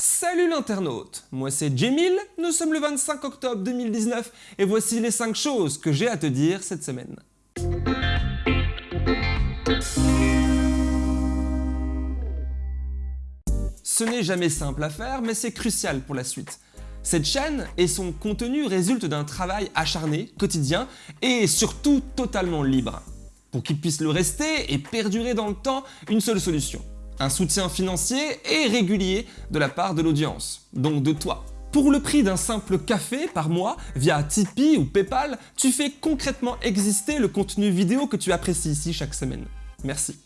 Salut l'internaute, moi c'est Jemil, nous sommes le 25 octobre 2019 et voici les 5 choses que j'ai à te dire cette semaine. Ce n'est jamais simple à faire, mais c'est crucial pour la suite. Cette chaîne et son contenu résultent d'un travail acharné, quotidien et surtout totalement libre. Pour qu'il puisse le rester et perdurer dans le temps, une seule solution. Un soutien financier et régulier de la part de l'audience, donc de toi. Pour le prix d'un simple café par mois, via Tipeee ou Paypal, tu fais concrètement exister le contenu vidéo que tu apprécies ici chaque semaine. Merci.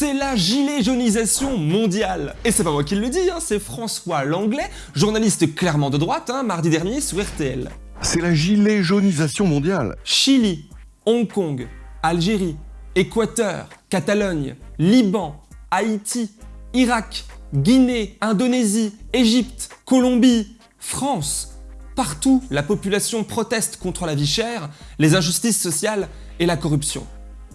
c'est la gilet jaunisation mondiale. Et c'est pas moi qui le dis, hein, c'est François Langlais, journaliste clairement de droite, hein, mardi dernier sur RTL. C'est la gilet jaunisation mondiale. Chili, Hong Kong, Algérie, Équateur, Catalogne, Liban, Haïti, Irak, Guinée, Indonésie, Égypte, Colombie, France. Partout, la population proteste contre la vie chère, les injustices sociales et la corruption.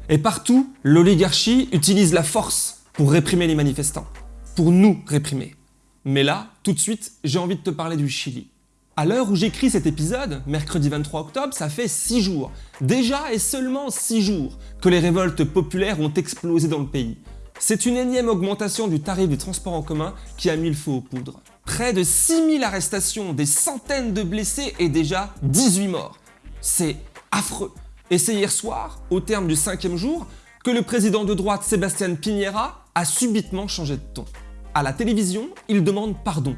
Et partout, l'oligarchie utilise la force pour réprimer les manifestants, pour nous réprimer. Mais là, tout de suite, j'ai envie de te parler du Chili. À l'heure où j'écris cet épisode, mercredi 23 octobre, ça fait 6 jours, déjà et seulement 6 jours, que les révoltes populaires ont explosé dans le pays. C'est une énième augmentation du tarif du transport en commun qui a mis le feu aux poudres. Près de 6000 arrestations, des centaines de blessés et déjà 18 morts. C'est affreux. Et c'est hier soir, au terme du cinquième jour, que le président de droite Sébastien Piñera a subitement changé de ton. À la télévision, il demande pardon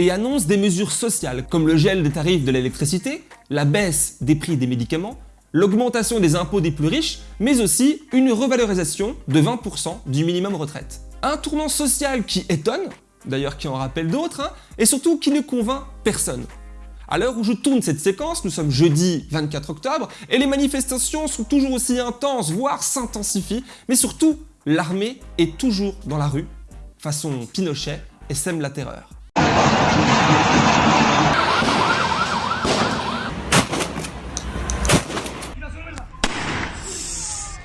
et annonce des mesures sociales comme le gel des tarifs de l'électricité, la baisse des prix des médicaments, l'augmentation des impôts des plus riches, mais aussi une revalorisation de 20% du minimum retraite. Un tournant social qui étonne, d'ailleurs qui en rappelle d'autres, hein, et surtout qui ne convainc personne. À l'heure où je tourne cette séquence, nous sommes jeudi 24 octobre, et les manifestations sont toujours aussi intenses, voire s'intensifient, mais surtout, l'armée est toujours dans la rue, façon Pinochet, et sème la terreur.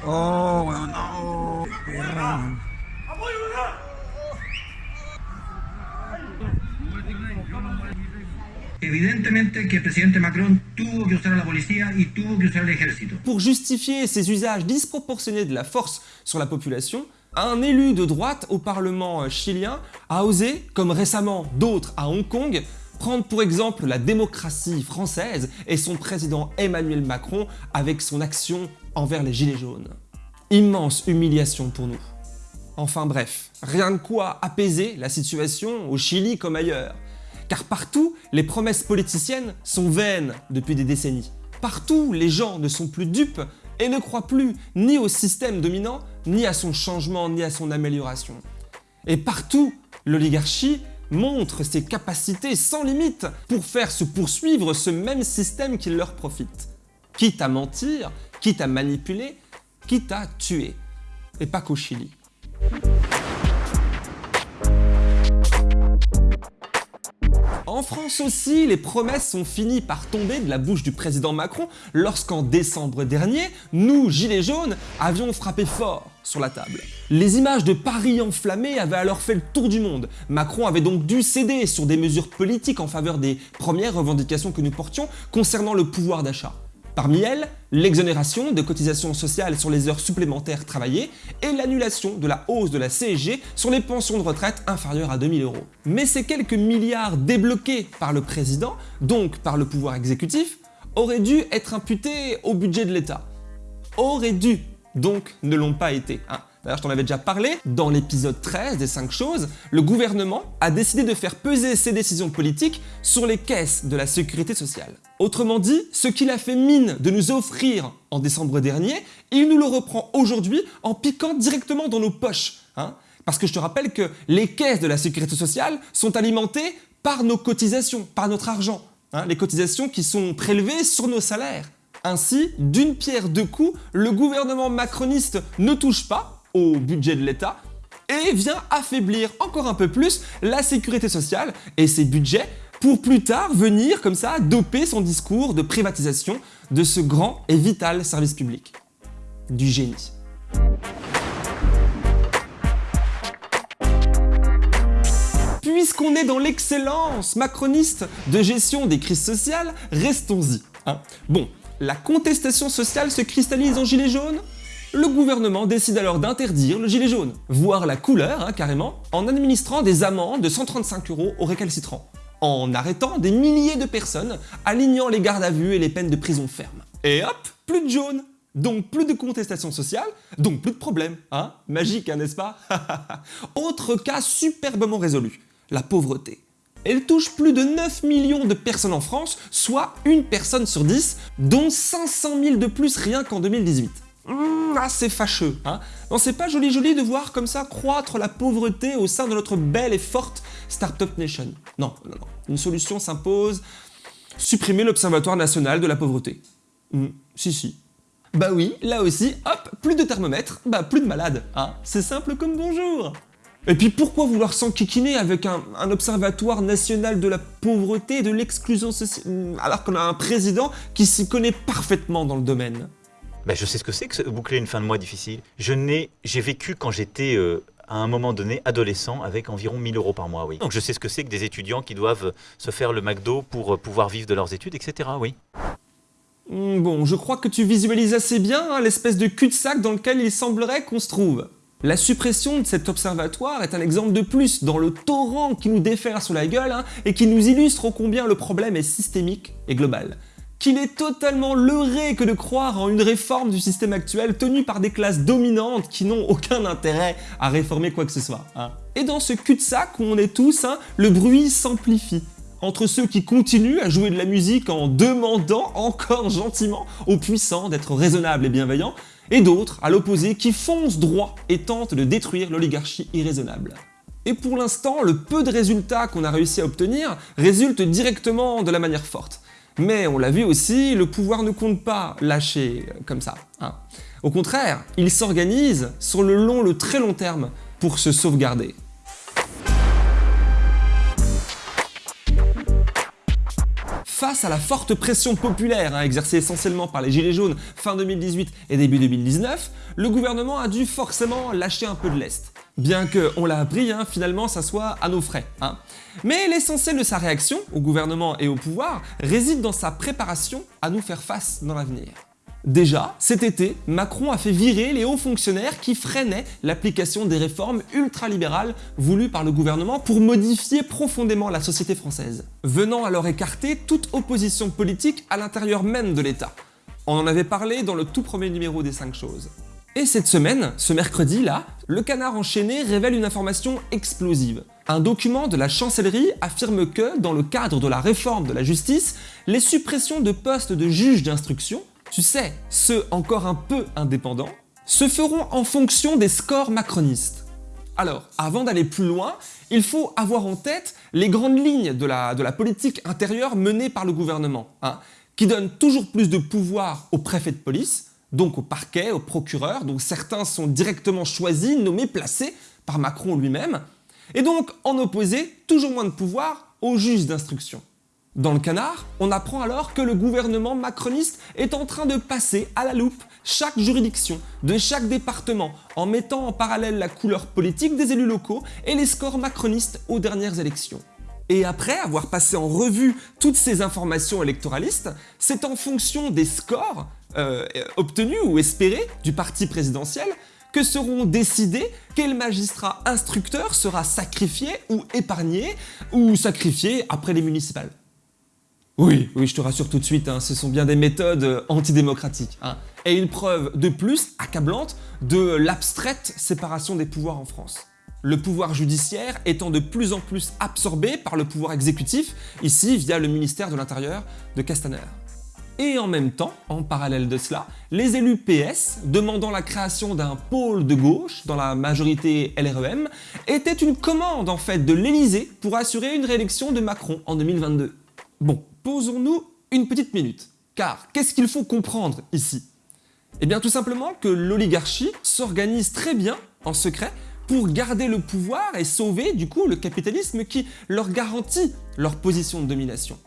Oh non Évidemment que le président Macron tuvo que usar la police et tuvo que usar l'exército. Pour justifier ces usages disproportionnés de la force sur la population, un élu de droite au Parlement chilien a osé, comme récemment d'autres à Hong Kong, prendre pour exemple la démocratie française et son président Emmanuel Macron avec son action envers les Gilets jaunes. Immense humiliation pour nous. Enfin bref, rien de quoi apaiser la situation au Chili comme ailleurs. Car partout, les promesses politiciennes sont vaines depuis des décennies. Partout, les gens ne sont plus dupes et ne croient plus ni au système dominant, ni à son changement, ni à son amélioration. Et partout, l'oligarchie montre ses capacités sans limite pour faire se poursuivre ce même système qui leur profite. Quitte à mentir, quitte à manipuler, quitte à tuer. Et pas qu'au Chili. En France aussi, les promesses sont finies par tomber de la bouche du président Macron lorsqu'en décembre dernier, nous, Gilets jaunes, avions frappé fort sur la table. Les images de Paris enflammées avaient alors fait le tour du monde. Macron avait donc dû céder sur des mesures politiques en faveur des premières revendications que nous portions concernant le pouvoir d'achat. Parmi elles, l'exonération de cotisations sociales sur les heures supplémentaires travaillées et l'annulation de la hausse de la CSG sur les pensions de retraite inférieures à 2000 euros. Mais ces quelques milliards débloqués par le président, donc par le pouvoir exécutif, auraient dû être imputés au budget de l'État. Auraient dû, donc ne l'ont pas été. Hein. D'ailleurs, je t'en avais déjà parlé, dans l'épisode 13 des 5 choses, le gouvernement a décidé de faire peser ses décisions politiques sur les caisses de la sécurité sociale. Autrement dit, ce qu'il a fait mine de nous offrir en décembre dernier, il nous le reprend aujourd'hui en piquant directement dans nos poches. Hein Parce que je te rappelle que les caisses de la sécurité sociale sont alimentées par nos cotisations, par notre argent. Hein les cotisations qui sont prélevées sur nos salaires. Ainsi, d'une pierre deux coups, le gouvernement macroniste ne touche pas, au budget de l'État et vient affaiblir encore un peu plus la sécurité sociale et ses budgets pour plus tard venir comme ça doper son discours de privatisation de ce grand et vital service public. Du génie. Puisqu'on est dans l'excellence macroniste de gestion des crises sociales, restons-y. Hein. Bon, la contestation sociale se cristallise en gilet jaune le gouvernement décide alors d'interdire le gilet jaune, voire la couleur hein, carrément, en administrant des amendes de 135 euros aux récalcitrants, en arrêtant des milliers de personnes, alignant les gardes à vue et les peines de prison ferme. Et hop, plus de jaune donc plus de contestation sociale, donc plus de problème, hein Magique, hein, n'est-ce pas? Autre cas superbement résolu, la pauvreté. Elle touche plus de 9 millions de personnes en France, soit une personne sur 10, dont 500 000 de plus rien qu'en 2018. Mmh, ah, c'est fâcheux, hein Non, c'est pas joli joli de voir comme ça croître la pauvreté au sein de notre belle et forte Startup Nation. Non, non, non. Une solution s'impose. Supprimer l'Observatoire National de la Pauvreté. Mmh, si, si. Bah oui, là aussi, hop, plus de thermomètre, bah plus de malades, hein C'est simple comme bonjour et puis pourquoi vouloir s'enquiquiner avec un, un, observatoire national de la pauvreté et de l'exclusion sociale, alors qu'on a un président qui s'y connaît parfaitement dans le domaine? Ben, je sais ce que c'est que boucler une fin de mois difficile. Je n'ai, j'ai vécu quand j'étais euh, à un moment donné adolescent avec environ 1000 euros par mois, oui. Donc je sais ce que c'est que des étudiants qui doivent se faire le McDo pour euh, pouvoir vivre de leurs études, etc. Oui. Hmm, bon, je crois que tu visualises assez bien hein, l'espèce de cul-de-sac dans lequel il semblerait qu'on se trouve. La suppression de cet observatoire est un exemple de plus dans le torrent qui nous déferle sur la gueule hein, et qui nous illustre combien le problème est systémique et global qu'il est totalement leurré que de croire en une réforme du système actuel tenue par des classes dominantes qui n'ont aucun intérêt à réformer quoi que ce soit. Hein. Et dans ce cul-de-sac où on est tous, hein, le bruit s'amplifie. Entre ceux qui continuent à jouer de la musique en demandant encore gentiment aux puissants d'être raisonnables et bienveillants, et d'autres, à l'opposé, qui foncent droit et tentent de détruire l'oligarchie irraisonnable. Et pour l'instant, le peu de résultats qu'on a réussi à obtenir résultent directement de la manière forte. Mais on l'a vu aussi, le pouvoir ne compte pas lâcher comme ça. Hein. Au contraire, il s'organise sur le long, le très long terme pour se sauvegarder. Face à la forte pression populaire hein, exercée essentiellement par les Gilets jaunes fin 2018 et début 2019, le gouvernement a dû forcément lâcher un peu de l'Est. Bien que, on l'a appris, hein, finalement ça soit à nos frais. Hein. Mais l'essentiel de sa réaction, au gouvernement et au pouvoir, réside dans sa préparation à nous faire face dans l'avenir. Déjà, cet été, Macron a fait virer les hauts fonctionnaires qui freinaient l'application des réformes ultralibérales voulues par le gouvernement pour modifier profondément la société française, venant alors écarter toute opposition politique à l'intérieur même de l'État. On en avait parlé dans le tout premier numéro des 5 choses. Et cette semaine, ce mercredi là, le canard enchaîné révèle une information explosive. Un document de la chancellerie affirme que, dans le cadre de la réforme de la justice, les suppressions de postes de juges d'instruction, tu sais, ceux encore un peu indépendants, se feront en fonction des scores macronistes. Alors, avant d'aller plus loin, il faut avoir en tête les grandes lignes de la, politique intérieure menée par le gouvernement, hein, qui donne toujours plus de pouvoir au préfet de police, donc au parquet, au procureur, dont certains sont directement choisis, nommés, placés par Macron lui-même, et donc en opposé, toujours moins de pouvoir aux juges d'instruction. Dans le canard, on apprend alors que le gouvernement macroniste est en train de passer à la loupe chaque juridiction de chaque département en mettant en parallèle la couleur politique des élus locaux et les scores macronistes aux dernières élections. Et après avoir passé en revue toutes ces informations électoralistes, c'est en fonction des scores euh, obtenus ou espérés du parti présidentiel que seront décidés quel magistrat instructeur sera sacrifié ou épargné ou sacrifié après les municipales? Oui, oui, je te rassure tout de suite, hein, ce sont bien des méthodes euh, antidémocratiques. Hein, et une preuve de plus accablante de l'abstraite séparation des pouvoirs en France le pouvoir judiciaire étant de plus en plus absorbé par le pouvoir exécutif, ici via le ministère de l'Intérieur de Castaner. Et en même temps, en parallèle de cela, les élus PS, demandant la création d'un pôle de gauche dans la majorité LREM, étaient une commande en fait de l'Elysée pour assurer une réélection de Macron en 2022. Bon, posons-nous une petite minute, car qu'est-ce qu'il faut comprendre ici? Eh bien tout simplement que l'oligarchie s'organise très bien en secret pour garder le pouvoir et sauver du coup le capitalisme qui leur garantit leur position de domination.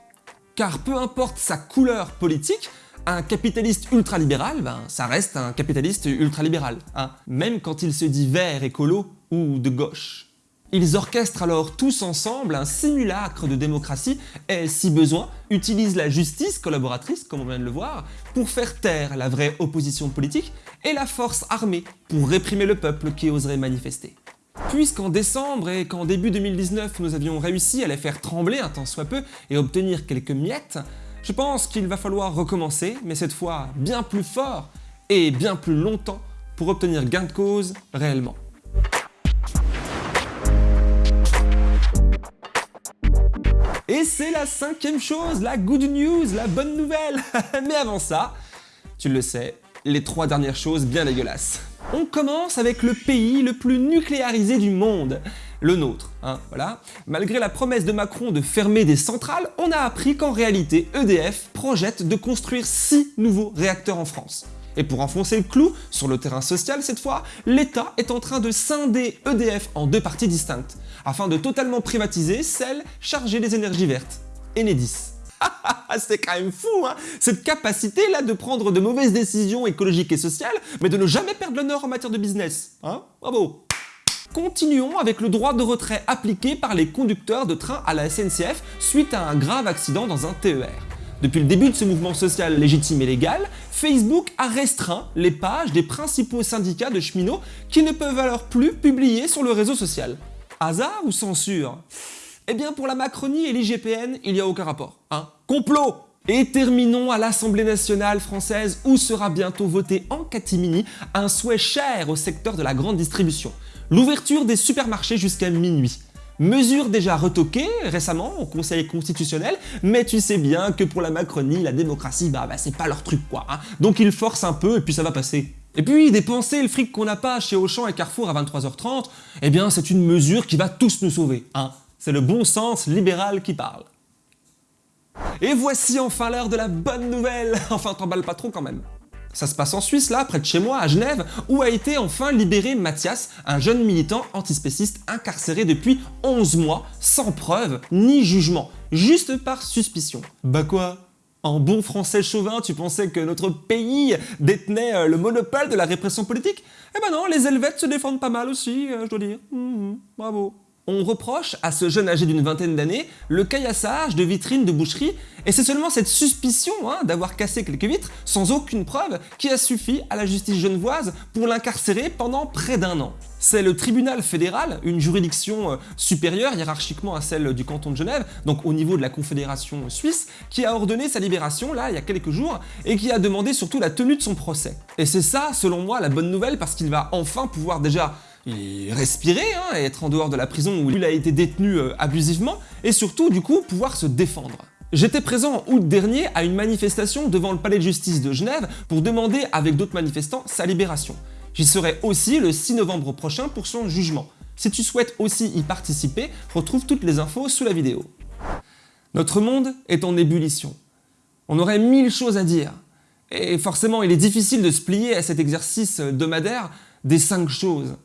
Car peu importe sa couleur politique, un capitaliste ultralibéral, ben, ça reste un capitaliste ultralibéral, hein, même quand il se dit vert, écolo ou de gauche. Ils orchestrent alors tous ensemble un simulacre de démocratie et, si besoin, utilisent la justice collaboratrice, comme on vient de le voir, pour faire taire la vraie opposition politique et la force armée pour réprimer le peuple qui oserait manifester. Puisqu'en décembre et qu'en début 2019 nous avions réussi à les faire trembler un tant soit peu et obtenir quelques miettes, je pense qu'il va falloir recommencer, mais cette fois bien plus fort et bien plus longtemps pour obtenir gain de cause réellement. Et c'est la cinquième chose, la good news, la bonne nouvelle Mais avant ça, tu le sais, les trois dernières choses bien dégueulasses. On commence avec le pays le plus nucléarisé du monde, le nôtre, hein. Malgré la promesse de Macron de fermer des centrales, on a appris qu'en réalité, EDF projette de construire 6 nouveaux réacteurs en France. Et pour enfoncer le clou, sur le terrain social cette fois, l'État est en train de scinder EDF en deux parties distinctes, afin de totalement privatiser celle chargée des énergies vertes, Enedis. C'est quand même fou, hein Cette capacité-là de prendre de mauvaises décisions écologiques et sociales, mais de ne jamais perdre l'honneur en matière de business. Hein Bravo Continuons avec le droit de retrait appliqué par les conducteurs de train à la SNCF suite à un grave accident dans un TER. Depuis le début de ce mouvement social légitime et légal, Facebook a restreint les pages des principaux syndicats de cheminots qui ne peuvent alors plus publier sur le réseau social. Hasard ou censure? Eh bien pour la Macronie et l'IGPN, il n'y a aucun rapport. Hein Complot et terminons à l'Assemblée nationale française où sera bientôt voté en catimini un souhait cher au secteur de la grande distribution. L'ouverture des supermarchés jusqu'à minuit. Mesure déjà retoquée récemment au Conseil constitutionnel, mais tu sais bien que pour la Macronie, la démocratie, bah, bah c'est pas leur truc quoi. Hein. Donc ils forcent un peu et puis ça va passer. Et puis dépenser le fric qu'on n'a pas chez Auchan et Carrefour à 23h30, eh bien c'est une mesure qui va tous nous sauver. Hein. C'est le bon sens libéral qui parle. Et voici enfin l'heure de la bonne nouvelle Enfin t'emballes pas trop quand même ça se passe en Suisse, là, près de chez moi, à Genève, où a été enfin libéré Mathias, un jeune militant antispéciste incarcéré depuis 11 mois, sans preuve ni jugement, juste par suspicion. Bah quoi? En bon français chauvin, tu pensais que notre pays détenait euh, le monopole de la répression politique? Eh ben non, les Helvètes se défendent pas mal aussi, euh, je dois dire. Mmh, mmh, bravo on reproche à ce jeune âgé d'une vingtaine d'années le caillassage de vitrines de boucherie et c'est seulement cette suspicion hein, d'avoir cassé quelques vitres sans aucune preuve qui a suffi à la justice genevoise pour l'incarcérer pendant près d'un an. C'est le tribunal fédéral, une juridiction euh, supérieure hiérarchiquement à celle du canton de Genève, donc au niveau de la confédération suisse, qui a ordonné sa libération là il y a quelques jours et qui a demandé surtout la tenue de son procès. Et c'est ça selon moi la bonne nouvelle parce qu'il va enfin pouvoir déjà respirer hein, être en dehors de la prison où il a été détenu euh, abusivement, et surtout du coup pouvoir se défendre. J'étais présent en août dernier à une manifestation devant le palais de justice de Genève pour demander avec d'autres manifestants sa libération. J'y serai aussi le 6 novembre prochain pour son jugement. Si tu souhaites aussi y participer, retrouve toutes les infos sous la vidéo. Notre monde est en ébullition. On aurait mille choses à dire. Et forcément, il est difficile de se plier à cet exercice hebdomadaire des cinq choses.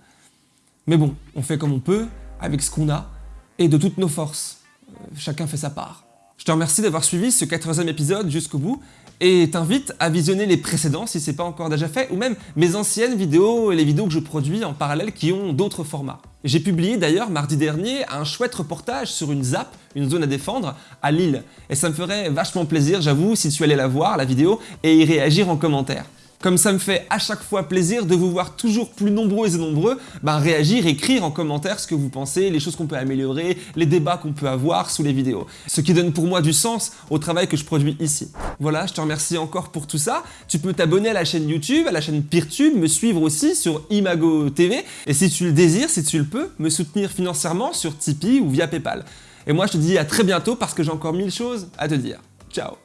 Mais bon, on fait comme on peut, avec ce qu'on a, et de toutes nos forces. Euh, chacun fait sa part. Je te remercie d'avoir suivi ce 14e épisode jusqu'au bout, et t'invite à visionner les précédents si c'est pas encore déjà fait, ou même mes anciennes vidéos et les vidéos que je produis en parallèle qui ont d'autres formats. J'ai publié d'ailleurs mardi dernier un chouette reportage sur une ZAP, une zone à défendre, à Lille. Et ça me ferait vachement plaisir, j'avoue, si tu allais la voir, la vidéo, et y réagir en commentaire. Comme ça me fait à chaque fois plaisir de vous voir toujours plus nombreux et nombreux, ben réagir, écrire en commentaire ce que vous pensez, les choses qu'on peut améliorer, les débats qu'on peut avoir sous les vidéos. Ce qui donne pour moi du sens au travail que je produis ici. Voilà, je te remercie encore pour tout ça. Tu peux t'abonner à la chaîne YouTube, à la chaîne Peertube, me suivre aussi sur Imago TV. Et si tu le désires, si tu le peux, me soutenir financièrement sur Tipeee ou via Paypal. Et moi je te dis à très bientôt parce que j'ai encore mille choses à te dire. Ciao